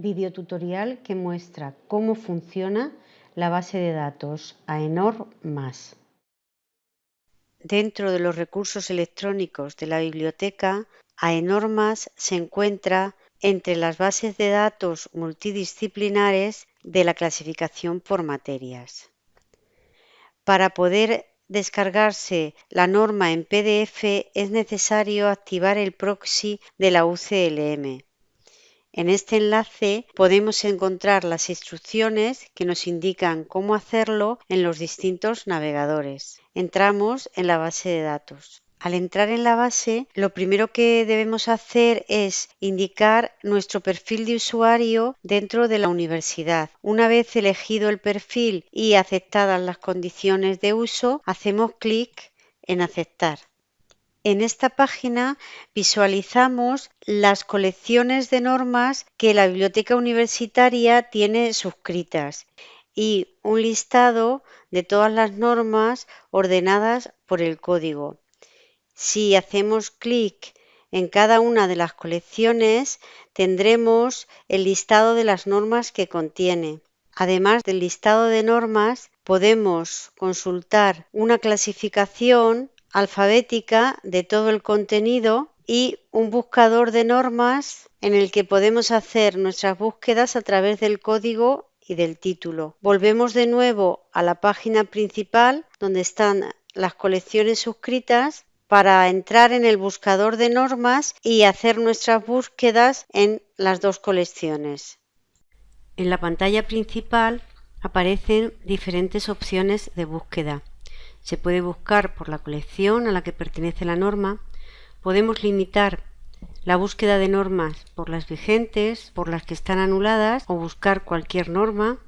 videotutorial que muestra cómo funciona la base de datos AENOR+. Dentro de los recursos electrónicos de la biblioteca, AENOR+, se encuentra entre las bases de datos multidisciplinares de la clasificación por materias. Para poder descargarse la norma en PDF es necesario activar el proxy de la UCLM. En este enlace podemos encontrar las instrucciones que nos indican cómo hacerlo en los distintos navegadores. Entramos en la base de datos. Al entrar en la base, lo primero que debemos hacer es indicar nuestro perfil de usuario dentro de la universidad. Una vez elegido el perfil y aceptadas las condiciones de uso, hacemos clic en aceptar. En esta página visualizamos las colecciones de normas que la biblioteca universitaria tiene suscritas y un listado de todas las normas ordenadas por el código. Si hacemos clic en cada una de las colecciones, tendremos el listado de las normas que contiene. Además del listado de normas, podemos consultar una clasificación alfabética de todo el contenido y un buscador de normas en el que podemos hacer nuestras búsquedas a través del código y del título. Volvemos de nuevo a la página principal donde están las colecciones suscritas para entrar en el buscador de normas y hacer nuestras búsquedas en las dos colecciones. En la pantalla principal aparecen diferentes opciones de búsqueda. Se puede buscar por la colección a la que pertenece la norma. Podemos limitar la búsqueda de normas por las vigentes, por las que están anuladas o buscar cualquier norma,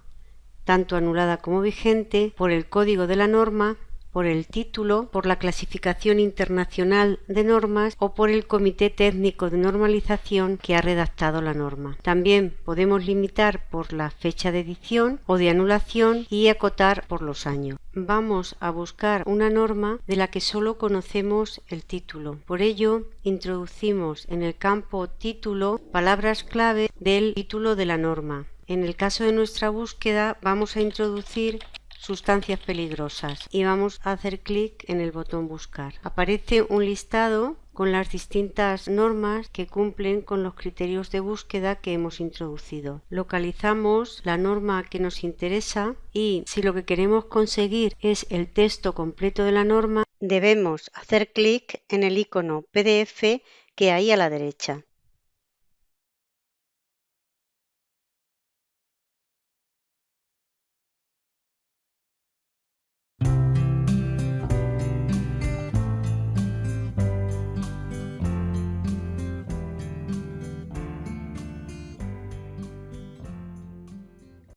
tanto anulada como vigente, por el código de la norma por el título, por la clasificación internacional de normas o por el comité técnico de normalización que ha redactado la norma. También podemos limitar por la fecha de edición o de anulación y acotar por los años. Vamos a buscar una norma de la que solo conocemos el título. Por ello, introducimos en el campo título palabras clave del título de la norma. En el caso de nuestra búsqueda vamos a introducir sustancias peligrosas y vamos a hacer clic en el botón buscar. Aparece un listado con las distintas normas que cumplen con los criterios de búsqueda que hemos introducido. Localizamos la norma que nos interesa y si lo que queremos conseguir es el texto completo de la norma, debemos hacer clic en el icono PDF que hay a la derecha.